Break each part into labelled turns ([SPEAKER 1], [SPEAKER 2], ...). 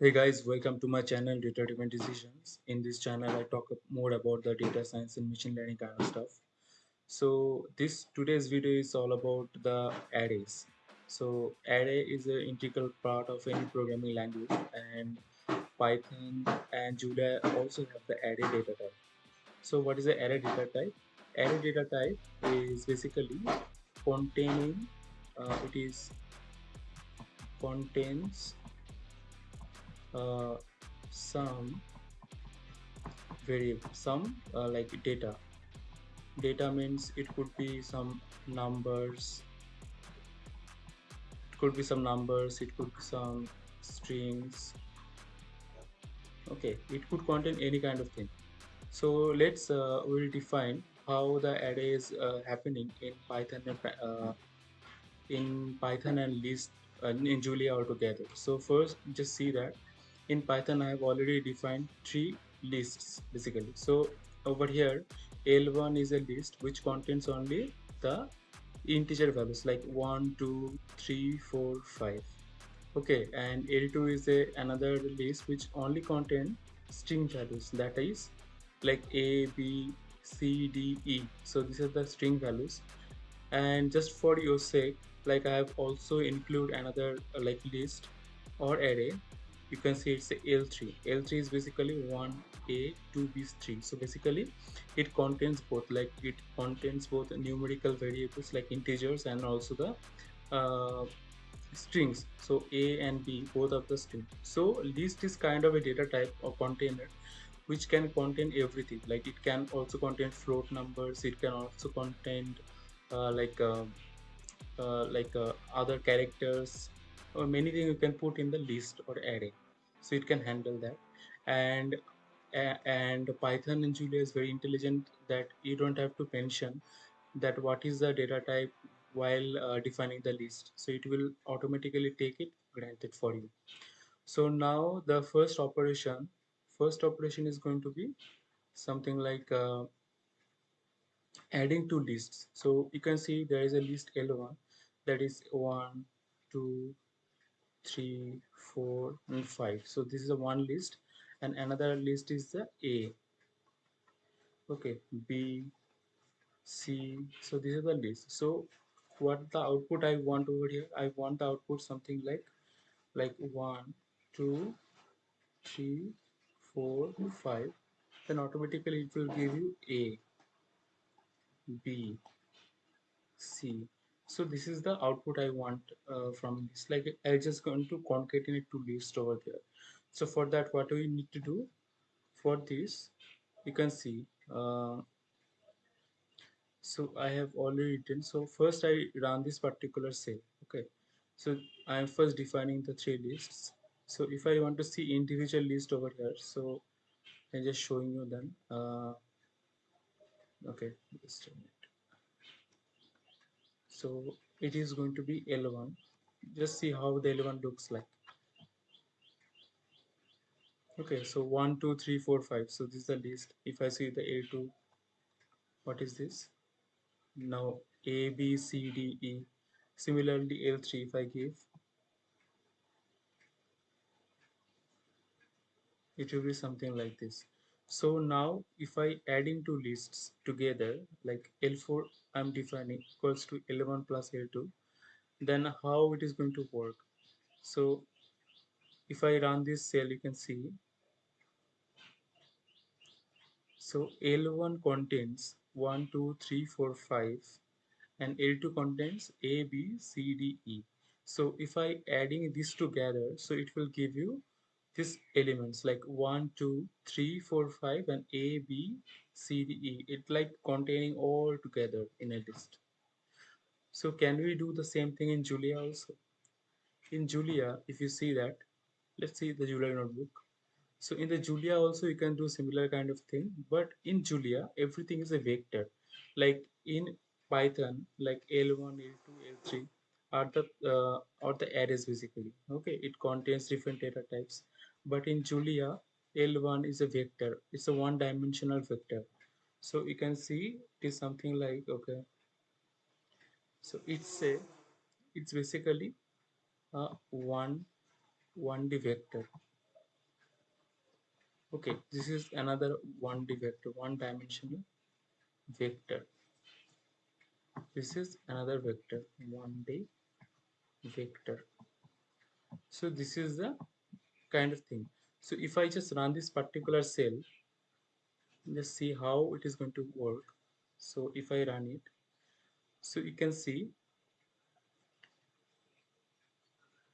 [SPEAKER 1] Hey guys, welcome to my channel Data Driven Decisions. In this channel, I talk more about the data science and machine learning kind of stuff. So this today's video is all about the arrays. So array is an integral part of any programming language, and Python and Julia also have the array data type. So what is the array data type? Array data type is basically containing. Uh, it is contains uh, some variable some uh, like data. Data means it could be some numbers it could be some numbers it could be some strings. Okay it could contain any kind of thing. So let's uh, we'll define how the array is uh, happening in python and uh, in python and list uh, in julia altogether. So first just see that in python i have already defined three lists basically. So over here l1 is a list which contains only the integer values like 1 2 3 4 5 okay and l2 is a another list which only contain string values. That is like a b c d e. So these are the string values. And just for your sake like i have also include another uh, like list or array you can see it's a L3. L3 is basically 1A, 2B, 3. So basically it contains both like it contains both numerical variables like integers and also the uh, strings. So A and B both of the string. So list is kind of a data type or container which can contain everything like it can also contain float numbers it can also contain uh, like uh, uh, like uh, other characters or many things you can put in the list or array. So it can handle that. And and python and julia is very intelligent that you don't have to mention that what is the data type while uh, defining the list. So it will automatically take it granted for you. So now the first operation first operation is going to be something like uh, adding two lists. So you can see there is a list l1 that is 1 2 3 4 and 5 so this is a one list and another list is the a. Okay b c. So this is the list. So what the output i want over here? I want the output something like like 1 2 3 4 5 then automatically it will give you a b c so this is the output i want uh, from this. Like i just going to concatenate to list over there. So for that what do we need to do for this you can see uh, so i have already written. So first i run this particular cell okay? So i am first defining the three lists so if i want to see individual list over here so i'm just showing you then uh, okay so it is going to be L1 just see how the L1 looks like. Okay so 1 2 3 4 5 so this is the list. If I see the A2 what is this? Now A B C D E. Similarly L3 if I give it will be something like this. So now if I adding two lists together like L4 I'm defining equals to L1 plus L2 then how it is going to work? So if I run this cell you can see. So L1 contains 1 2 3 4 5 and L2 contains A B C D E. So if I adding this together so it will give you these elements like 1 2 3 4 5 and A B C D E it like containing all together in a list. So can we do the same thing in Julia also? In Julia if you see that let's see the Julia notebook. So in the Julia also you can do similar kind of thing but in Julia everything is a vector. Like in Python like L1 L2 L3 are the uh, are the arrays basically. Okay it contains different data types. But in Julia L1 is a vector. It's a one dimensional vector. So you can see it is something like okay. So it's a it's basically a one 1d vector. Okay this is another 1d vector one dimensional vector. This is another vector 1d vector. So this is the kind of thing. So if i just run this particular cell just see how it is going to work. So if i run it so you can see.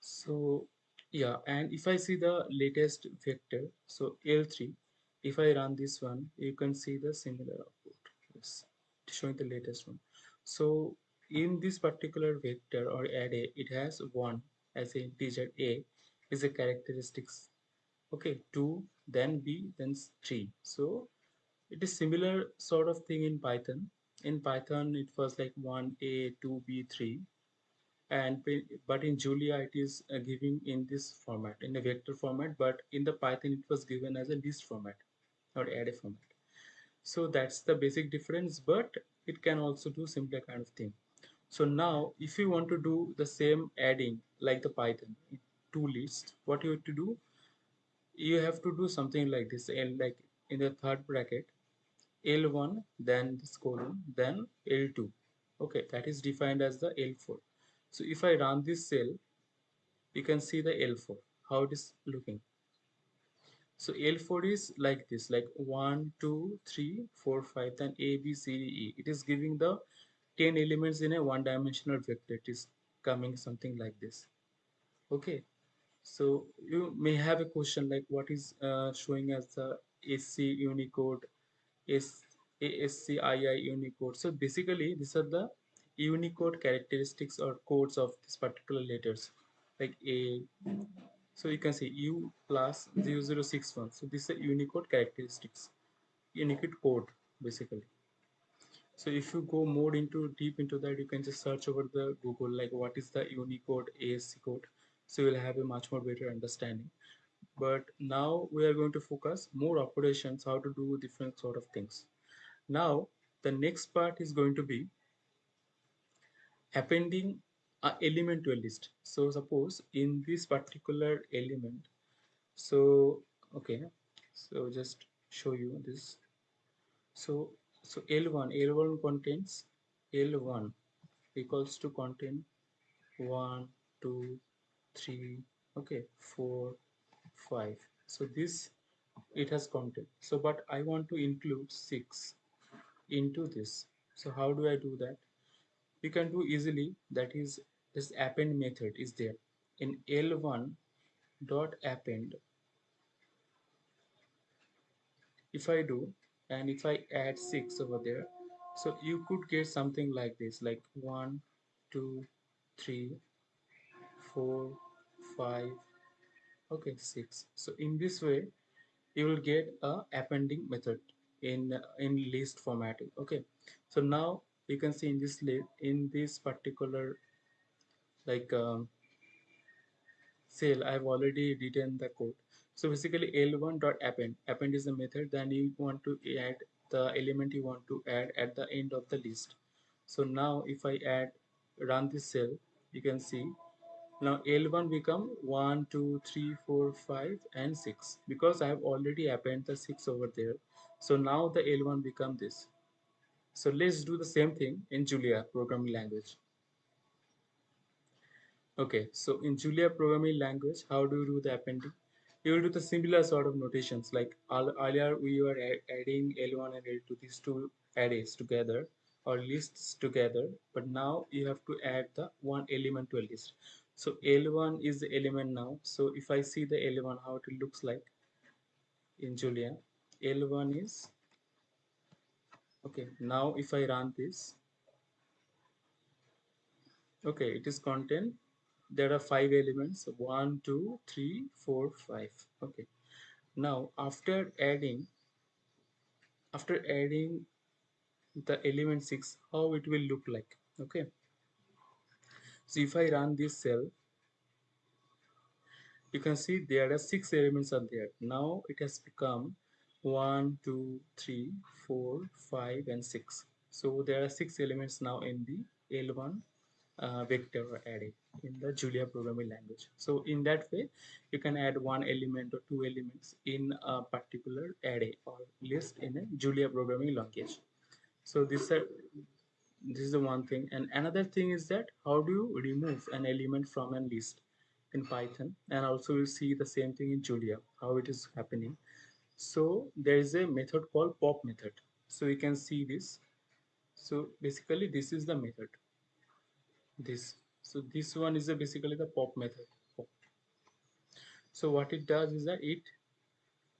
[SPEAKER 1] So yeah and if i see the latest vector so l3 if i run this one you can see the similar output. Yes showing the latest one. So in this particular vector or array it has one as a integer a is a characteristics. Okay 2 then b then 3 so it is similar sort of thing in python. In python it was like 1a 2b 3 and but in julia it is uh, giving in this format in a vector format. But in the python it was given as a list format or array format. So that's the basic difference but it can also do similar kind of thing so now if you want to do the same adding like the python two lists what you have to do you have to do something like this and like in the third bracket L1 then this colon then L2 okay that is defined as the L4 so if I run this cell you can see the L4 how it is looking. So L4 is like this like 1 2 3 4 5 then A B C D E. It is giving the 10 elements in a one dimensional vector it is coming something like this okay so you may have a question like what is uh, showing as the SC Unicode S ASCII Unicode. So basically these are the Unicode characteristics or codes of this particular letters like A. So you can see U plus 0061. So this is Unicode characteristics, Unicode code basically. So if you go more into deep into that, you can just search over the Google like what is the Unicode ASC code. So you'll have a much more better understanding. But now we are going to focus more operations, how to do different sort of things. Now the next part is going to be appending a element to a list. So suppose in this particular element, so okay, so just show you this. So so L1 L1 contains L1 equals to contain 1 2 3 okay 4 5 so this it has content so but I want to include 6 into this. So how do I do that? You can do easily that is this append method is there. In L1 dot append if I do and if I add 6 over there so you could get something like this like 1 2 3 4 5 okay 6 so in this way you will get a appending method in in list formatting okay? So now you can see in this list in this particular like um, cell I've already written the code so basically L1 dot append. Append is the method. Then you want to add the element you want to add at the end of the list. So now if I add run this cell you can see. Now L1 become 1 2 3 4 5 and 6 because I have already append the 6 over there. So now the L1 become this. So let's do the same thing in Julia programming language. Okay so in Julia programming language how do you do the appending you will do the similar sort of notations like earlier we were adding L1 and L2 these two arrays together or lists together but now you have to add the one element to a list. So L1 is the element now. So if I see the L1 how it looks like in Julia L1 is okay now if I run this okay it is content there are five elements. One two three four five. Okay. Now after adding after adding the element 6 how it will look like? Okay. So if I run this cell you can see there are six elements are there. Now it has become one two three four five and six. So there are six elements now in the L1 uh, vector array in the Julia programming language. So in that way, you can add one element or two elements in a particular array or list in a Julia programming language. So this, uh, this is the one thing. And another thing is that how do you remove an element from a list in Python? And also we'll see the same thing in Julia, how it is happening. So there is a method called pop method. So you can see this. So basically this is the method this. So this one is a basically the pop method. Pop. so what it does is that it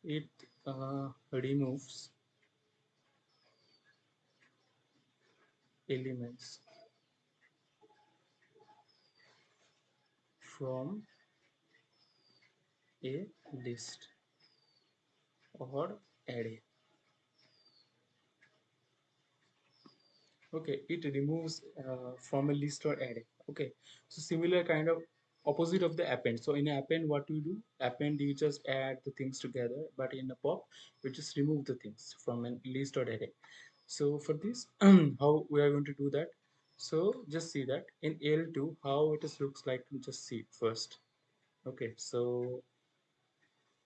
[SPEAKER 1] it uh, removes elements from a list or array okay it removes uh, from a list or array. Okay so similar kind of opposite of the append. So in append what you do? Append you just add the things together but in a pop you just remove the things from a list or array. So for this how we are going to do that? So just see that in l2 how it is looks like just see first. Okay so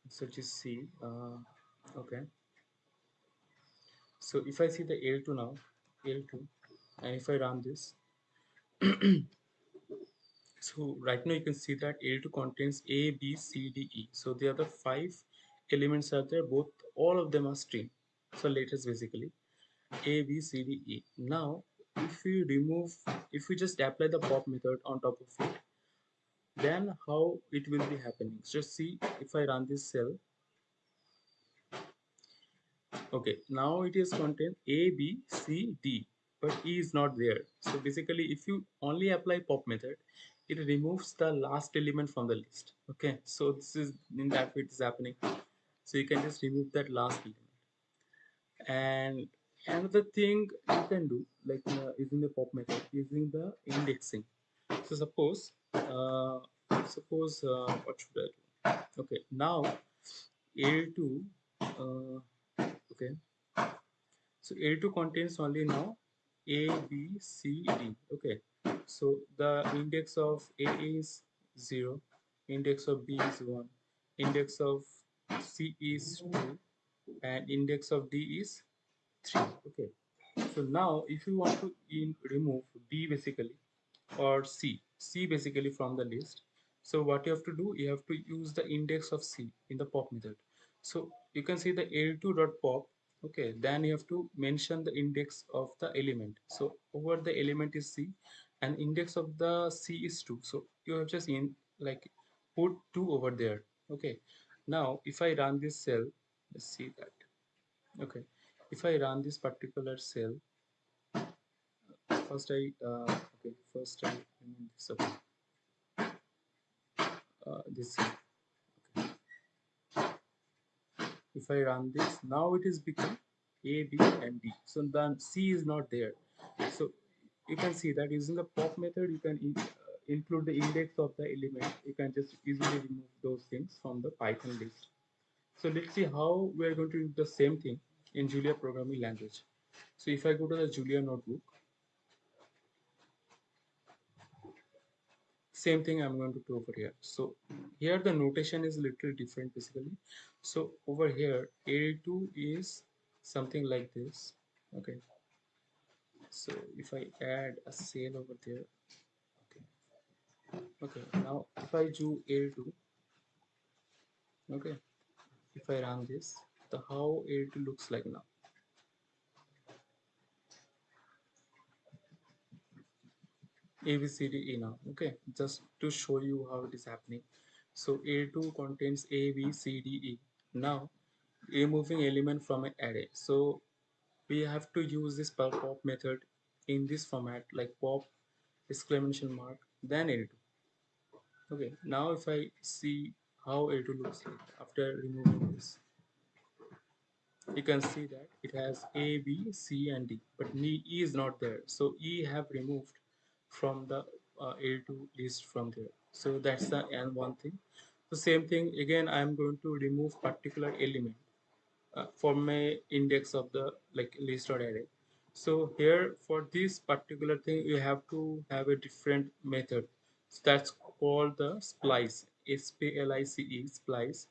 [SPEAKER 1] so just see uh, okay. So if i see the l2 now l2 and if I run this. So right now you can see that L2 contains A B C D E. So the other five elements are there. Both all of them are string so letters basically. A B C D E. Now if we remove if we just apply the pop method on top of it then how it will be happening? Just see if I run this cell okay now it is contain A B C D but E is not there. So basically if you only apply pop method, it removes the last element from the list. Okay, so this is in that way it is happening. So you can just remove that last element. And another thing you can do like uh, using the pop method, using the indexing. So suppose, uh, suppose uh, what should I do? Okay, now L2, uh, okay. So a2 contains only now a, B, C, D. Okay, so the index of A is 0, index of B is 1, index of C is 2, and index of D is 3. Okay, so now if you want to in remove D basically or C, C basically from the list, so what you have to do, you have to use the index of C in the pop method. So you can see the L2.pop okay then you have to mention the index of the element. So over the element is c and index of the c is 2 so you have just in like put 2 over there okay. Now if i run this cell let's see that okay. If i run this particular cell first i uh, okay first i this uh, this cell if I run this. Now it is become A B and D. So then C is not there. So you can see that using the pop method you can in, uh, include the index of the element. You can just easily remove those things from the Python list. So let's see how we are going to do the same thing in Julia programming language. So if I go to the Julia notebook same thing I'm going to do over here. So here the notation is a little different basically. So over here a2 is something like this okay? So if I add a cell over there okay? Okay now if I do a2 okay? If I run this the how a2 looks like now A B C D E now. Okay just to show you how it is happening. So A2 contains A B C D E. Now removing element from an array. So we have to use this pop method in this format like pop exclamation mark then A2 okay now if I see how A2 looks like after removing this you can see that it has A, B, C and D but E is not there. So E have removed from the uh, A2 list from there. So that's the and one thing. The same thing again I'm going to remove particular element uh, from my index of the like list or array. so here for this particular thing you have to have a different method so that's called the splice s-p-l-i-c-e splice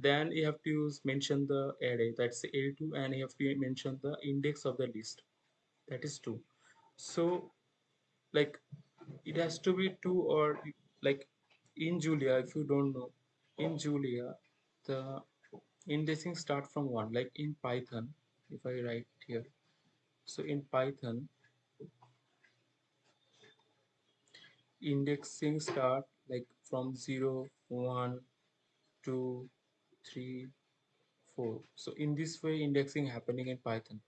[SPEAKER 1] then you have to use mention the array that's a2 and you have to mention the index of the list that is 2 so like it has to be 2 or like in julia if you don't know in julia the indexing start from 1 like in python if i write here. So in python indexing start like from 0 1 2 3 4 so in this way indexing happening in python.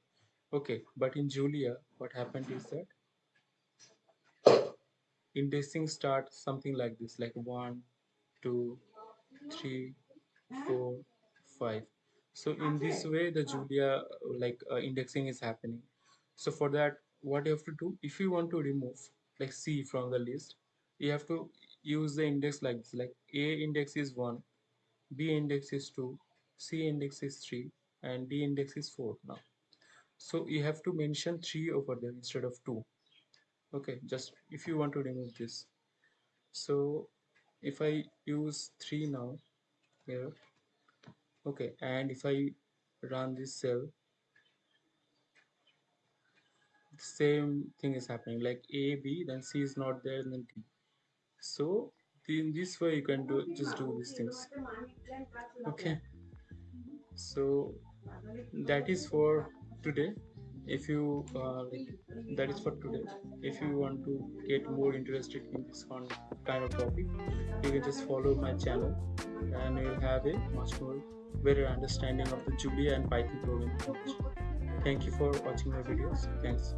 [SPEAKER 1] Okay but in julia what happened is that indexing start something like this like 1 2 3 4 5 so in this way the julia like uh, indexing is happening. So for that what you have to do if you want to remove like c from the list you have to use the index like this like a index is 1 b index is 2 c index is 3 and d index is 4 now. So you have to mention 3 over there instead of 2 okay just if you want to remove this. So if i use 3 now here. Okay and if i run this cell same thing is happening like a b then c is not there and then d so in this way you can do just do these things. Okay. So that is for today if you uh, that is for today. If you want to get more interested in this kind of topic you can just follow my channel and you'll have a much more better understanding of the julia and python programming thank you for watching my videos. Thanks